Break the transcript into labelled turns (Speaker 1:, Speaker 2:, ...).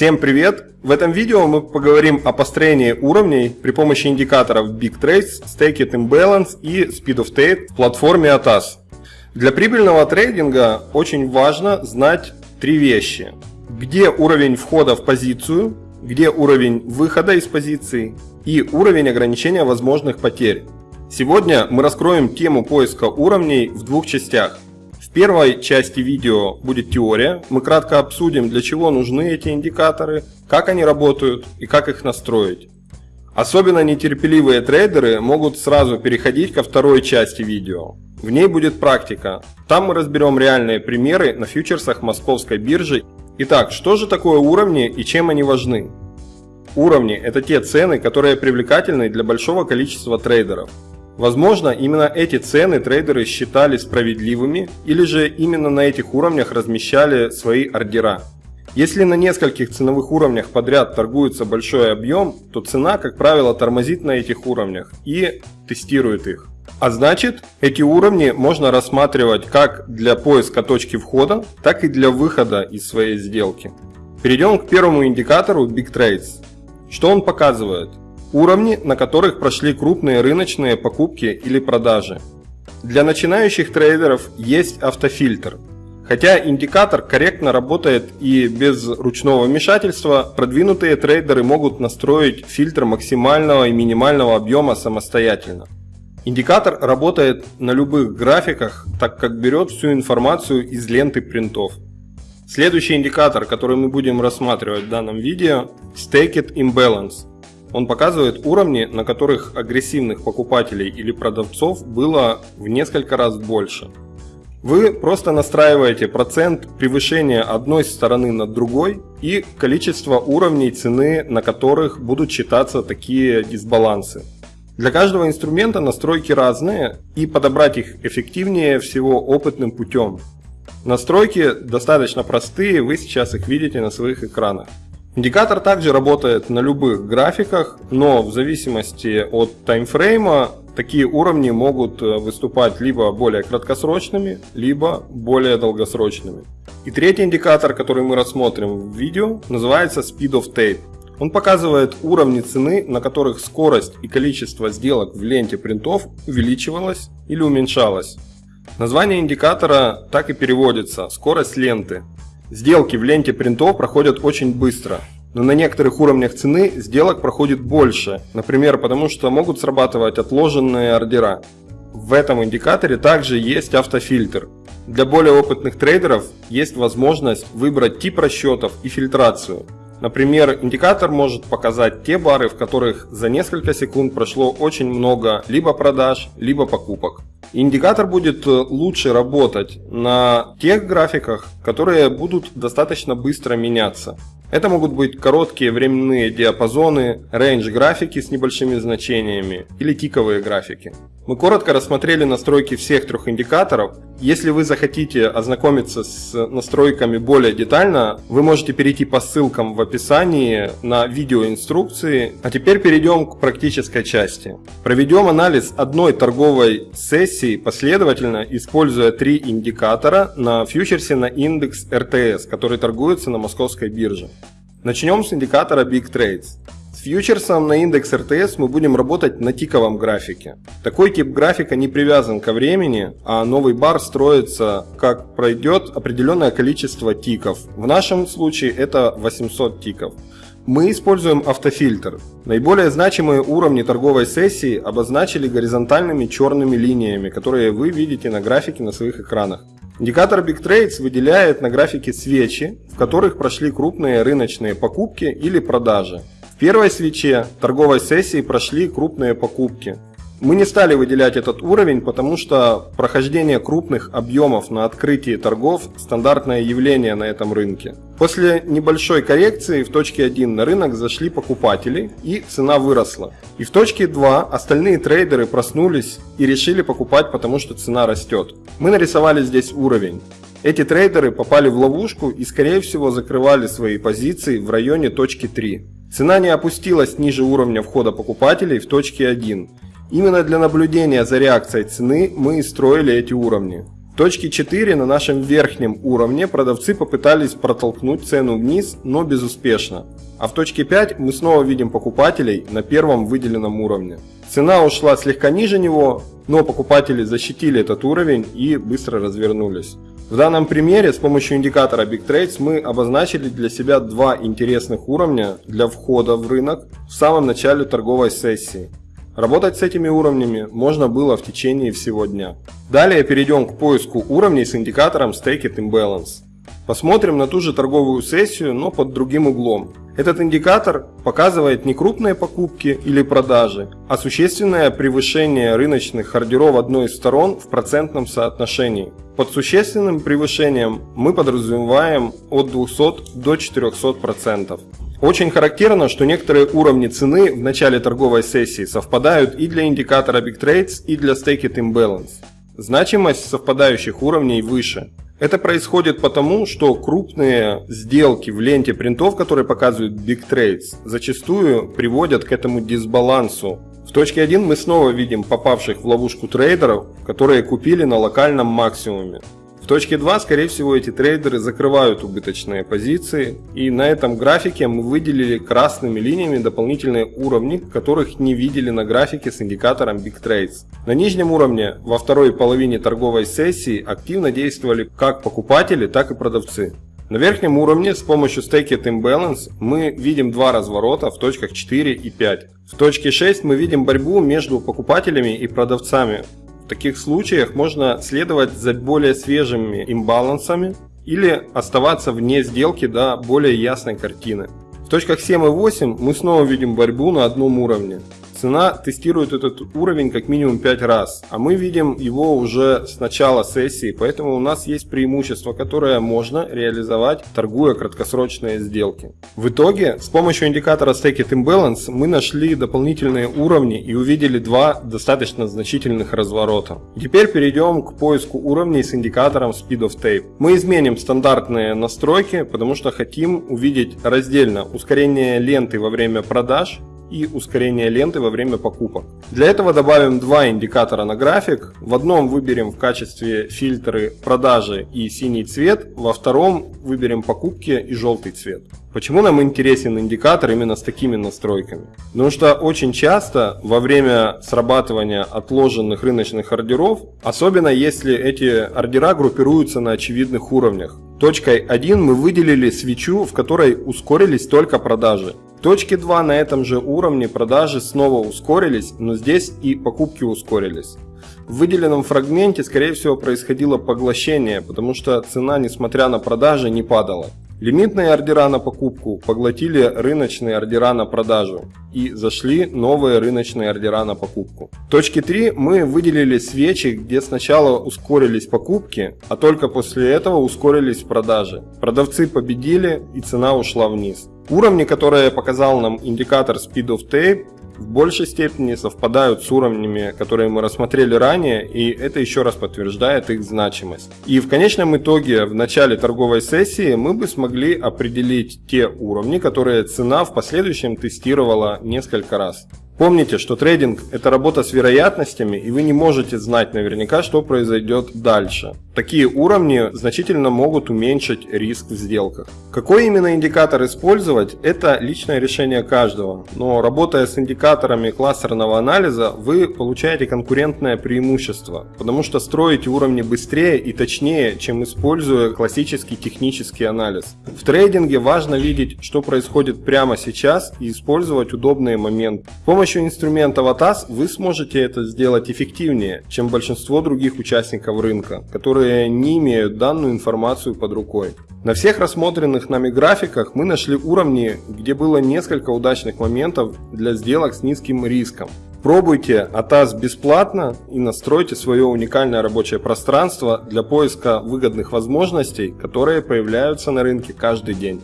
Speaker 1: Всем привет! В этом видео мы поговорим о построении уровней при помощи индикаторов Big Trades, Staked Imbalance и Speed of Trade в платформе ATAS. Для прибыльного трейдинга очень важно знать три вещи. Где уровень входа в позицию, где уровень выхода из позиции и уровень ограничения возможных потерь. Сегодня мы раскроем тему поиска уровней в двух частях – в первой части видео будет теория. Мы кратко обсудим, для чего нужны эти индикаторы, как они работают и как их настроить. Особенно нетерпеливые трейдеры могут сразу переходить ко второй части видео. В ней будет практика. Там мы разберем реальные примеры на фьючерсах московской биржи. Итак, что же такое уровни и чем они важны? Уровни – это те цены, которые привлекательны для большого количества трейдеров. Возможно, именно эти цены трейдеры считали справедливыми или же именно на этих уровнях размещали свои ордера. Если на нескольких ценовых уровнях подряд торгуется большой объем, то цена, как правило, тормозит на этих уровнях и тестирует их. А значит, эти уровни можно рассматривать как для поиска точки входа, так и для выхода из своей сделки. Перейдем к первому индикатору Big Trades. Что он показывает? Уровни, на которых прошли крупные рыночные покупки или продажи. Для начинающих трейдеров есть автофильтр. Хотя индикатор корректно работает и без ручного вмешательства, продвинутые трейдеры могут настроить фильтр максимального и минимального объема самостоятельно. Индикатор работает на любых графиках, так как берет всю информацию из ленты принтов. Следующий индикатор, который мы будем рассматривать в данном видео – Staked Imbalance. Он показывает уровни, на которых агрессивных покупателей или продавцов было в несколько раз больше. Вы просто настраиваете процент превышения одной стороны над другой и количество уровней цены, на которых будут считаться такие дисбалансы. Для каждого инструмента настройки разные и подобрать их эффективнее всего опытным путем. Настройки достаточно простые, вы сейчас их видите на своих экранах. Индикатор также работает на любых графиках, но в зависимости от таймфрейма такие уровни могут э, выступать либо более краткосрочными, либо более долгосрочными. И третий индикатор, который мы рассмотрим в видео, называется Speed of Tape. Он показывает уровни цены, на которых скорость и количество сделок в ленте принтов увеличивалось или уменьшалось. Название индикатора так и переводится – скорость ленты. Сделки в ленте принтов проходят очень быстро, но на некоторых уровнях цены сделок проходит больше, например, потому что могут срабатывать отложенные ордера. В этом индикаторе также есть автофильтр. Для более опытных трейдеров есть возможность выбрать тип расчетов и фильтрацию. Например, индикатор может показать те бары, в которых за несколько секунд прошло очень много либо продаж, либо покупок. Индикатор будет э, лучше работать на тех графиках, которые будут достаточно быстро меняться. Это могут быть короткие временные диапазоны, рейндж графики с небольшими значениями или тиковые графики. Мы коротко рассмотрели настройки всех трех индикаторов. Если вы захотите ознакомиться с настройками более детально, вы можете перейти по ссылкам в описании на видеоинструкции. А теперь перейдем к практической части. Проведем анализ одной торговой сессии последовательно, используя три индикатора на фьючерсе на индекс РТС, который торгуется на московской бирже. Начнем с индикатора Big Trades. С фьючерсом на индекс РТС мы будем работать на тиковом графике. Такой тип графика не привязан ко времени, а новый бар строится, как пройдет определенное количество тиков. В нашем случае это 800 тиков. Мы используем автофильтр. Наиболее значимые уровни торговой сессии обозначили горизонтальными черными линиями, которые вы видите на графике на своих экранах. Индикатор Big Trades выделяет на графике свечи, в которых прошли крупные рыночные покупки или продажи. В первой свече торговой сессии прошли крупные покупки. Мы не стали выделять этот уровень, потому что прохождение крупных объемов на открытии торгов – стандартное явление на этом рынке. После небольшой коррекции в точке 1 на рынок зашли покупатели и цена выросла. И в точке 2 остальные трейдеры проснулись и решили покупать, потому что цена растет. Мы нарисовали здесь уровень. Эти трейдеры попали в ловушку и скорее всего закрывали свои позиции в районе точки 3. Цена не опустилась ниже уровня входа покупателей в точке 1 Именно для наблюдения за реакцией цены мы и строили эти уровни. В точке 4 на нашем верхнем уровне продавцы попытались протолкнуть цену вниз, но безуспешно. А в точке 5 мы снова видим покупателей на первом выделенном уровне. Цена ушла слегка ниже него, но покупатели защитили этот уровень и быстро развернулись. В данном примере с помощью индикатора Big Trades мы обозначили для себя два интересных уровня для входа в рынок в самом начале торговой сессии. Работать с этими уровнями можно было в течение всего дня. Далее перейдем к поиску уровней с индикатором Stake It Imbalance. Посмотрим на ту же торговую сессию, но под другим углом. Этот индикатор показывает не крупные покупки или продажи, а существенное превышение рыночных ордеров одной из сторон в процентном соотношении. Под существенным превышением мы подразумеваем от 200 до 400%. Очень характерно, что некоторые уровни цены в начале торговой сессии совпадают и для индикатора Big Trades, и для Stake It Imbalance. Значимость совпадающих уровней выше. Это происходит потому, что крупные сделки в ленте принтов, которые показывают Big Trades, зачастую приводят к этому дисбалансу. В точке 1 мы снова видим попавших в ловушку трейдеров, которые купили на локальном максимуме точке 2, скорее всего, эти трейдеры закрывают убыточные позиции. И на этом графике мы выделили красными линиями дополнительные уровни, которых не видели на графике с индикатором Big Trades. На нижнем уровне во второй половине торговой сессии активно действовали как покупатели, так и продавцы. На верхнем уровне с помощью Stake It Imbalance мы видим два разворота в точках 4 и 5. В точке 6 мы видим борьбу между покупателями и продавцами, таких случаях можно следовать за более свежими имбалансами или оставаться вне сделки до более ясной картины. В точках 7 и 8 мы снова видим борьбу на одном уровне. Цена тестирует этот уровень как минимум 5 раз, а мы видим его уже с начала сессии, поэтому у нас есть преимущество, которое можно реализовать, торгуя краткосрочные сделки. В итоге, с помощью индикатора Stake It Imbalance мы нашли дополнительные уровни и увидели два достаточно значительных разворота. Теперь перейдем к поиску уровней с индикатором Speed of Tape. Мы изменим стандартные настройки, потому что хотим увидеть раздельно ускорение ленты во время продаж и ускорение ленты во время покупок. Для этого добавим два индикатора на график. В одном выберем в качестве фильтры продажи и синий цвет, во втором выберем покупки и желтый цвет. Почему нам интересен индикатор именно с такими настройками? Потому что очень часто во время срабатывания отложенных рыночных ордеров, особенно если эти ордера группируются на очевидных уровнях, Точкой 1 мы выделили свечу, в которой ускорились только продажи. В точке 2 на этом же уровне продажи снова ускорились, но здесь и покупки ускорились. В выделенном фрагменте скорее всего происходило поглощение, потому что цена несмотря на продажи не падала. Лимитные ордера на покупку поглотили рыночные ордера на продажу и зашли новые рыночные ордера на покупку. В точке 3 мы выделили свечи, где сначала ускорились покупки, а только после этого ускорились продажи. Продавцы победили и цена ушла вниз. Уровни, которые показал нам индикатор Speed of Tape, в большей степени совпадают с уровнями, которые мы рассмотрели ранее, и это еще раз подтверждает их значимость. И в конечном итоге в начале торговой сессии мы бы смогли определить те уровни, которые цена в последующем тестировала несколько раз. Помните, что трейдинг – это работа с вероятностями, и вы не можете знать наверняка, что произойдет дальше. Такие уровни значительно могут уменьшить риск в сделках. Какой именно индикатор использовать – это личное решение каждого. Но работая с индикаторами кластерного анализа, вы получаете конкурентное преимущество, потому что строите уровни быстрее и точнее, чем используя классический технический анализ. В трейдинге важно видеть, что происходит прямо сейчас и использовать удобные моменты. С помощью инструмента ATAS вы сможете это сделать эффективнее, чем большинство других участников рынка, которые которые не имеют данную информацию под рукой. На всех рассмотренных нами графиках мы нашли уровни, где было несколько удачных моментов для сделок с низким риском. Пробуйте ATAS бесплатно и настройте свое уникальное рабочее пространство для поиска выгодных возможностей, которые появляются на рынке каждый день.